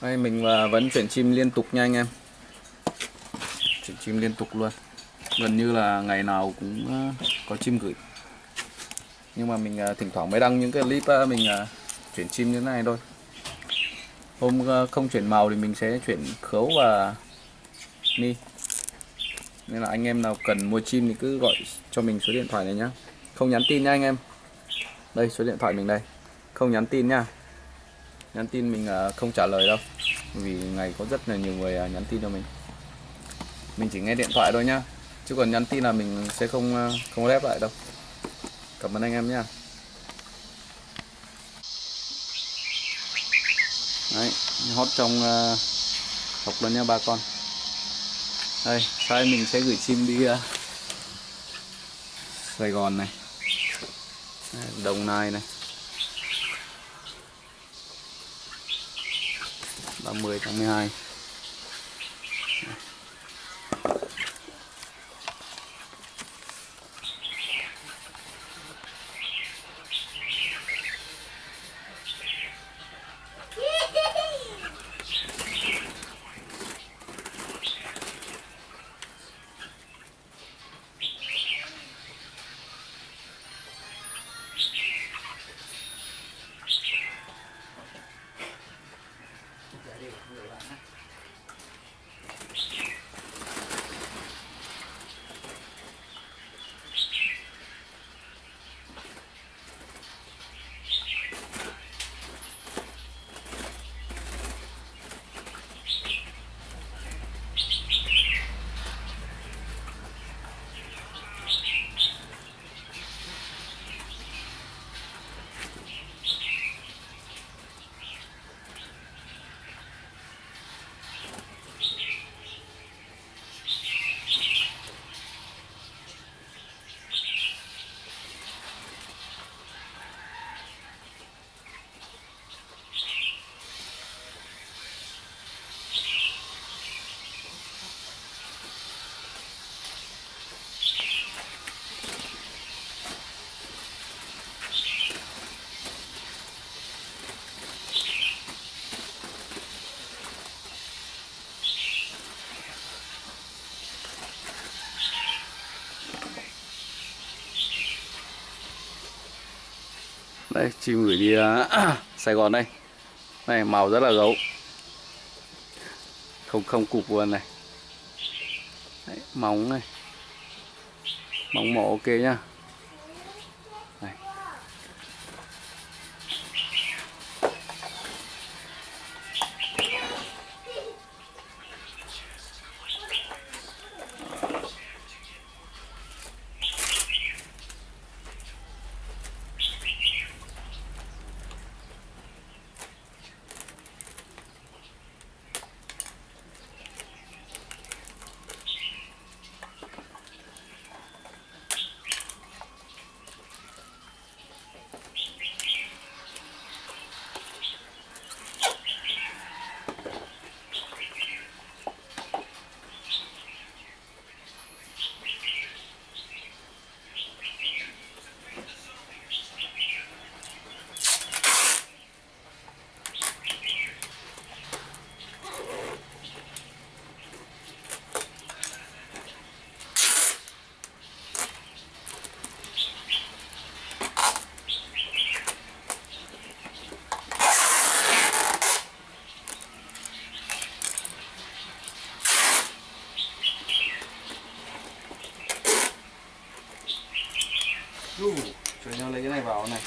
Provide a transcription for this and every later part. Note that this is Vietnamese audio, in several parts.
Đây, mình à, vẫn chuyển chim liên tục nha anh em. Chuyển chim liên tục luôn. Gần như là ngày nào cũng à, có chim gửi. Nhưng mà mình à, thỉnh thoảng mới đăng những cái clip mình chuyển chim như thế này thôi. Hôm không chuyển màu thì mình sẽ chuyển khấu và ni Nên là anh em nào cần mua chim thì cứ gọi cho mình số điện thoại này nhá. Không nhắn tin nha anh em. Đây, số điện thoại mình đây. Không nhắn tin nha nhắn tin mình à, không trả lời đâu. Vì ngày có rất là nhiều người à, nhắn tin cho mình. Mình chỉ nghe điện thoại thôi nhá. Chứ còn nhắn tin là mình sẽ không à, không lép lại đâu. Cảm ơn anh em nhá. Đấy hót trong uh, học luôn nha ba con. Đây sai mình sẽ gửi chim đi uh, Sài Gòn này. Đồng Nai này. 30 tháng 12 đi nhiều bạn đây chim gửi đi à, Sài Gòn đây. Này màu rất là gấu. Không không cục luôn này. Đấy, móng này. Móng mỏ ok nhá. Ru, cho nhau lấy cái này vào này.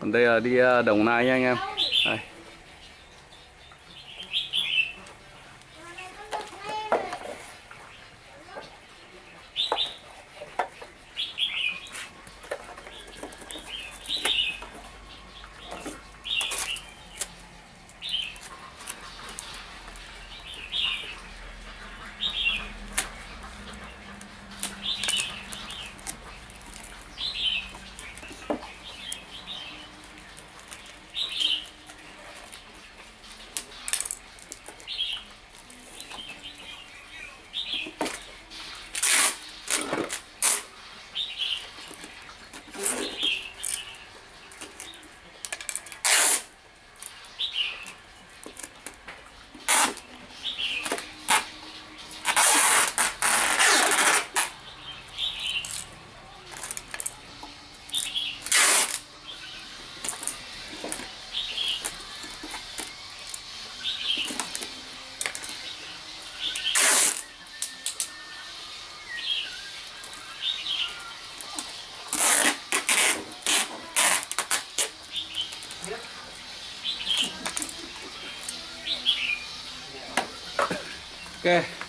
còn đây là đi à, đồng nai nha anh em. Đây. Ok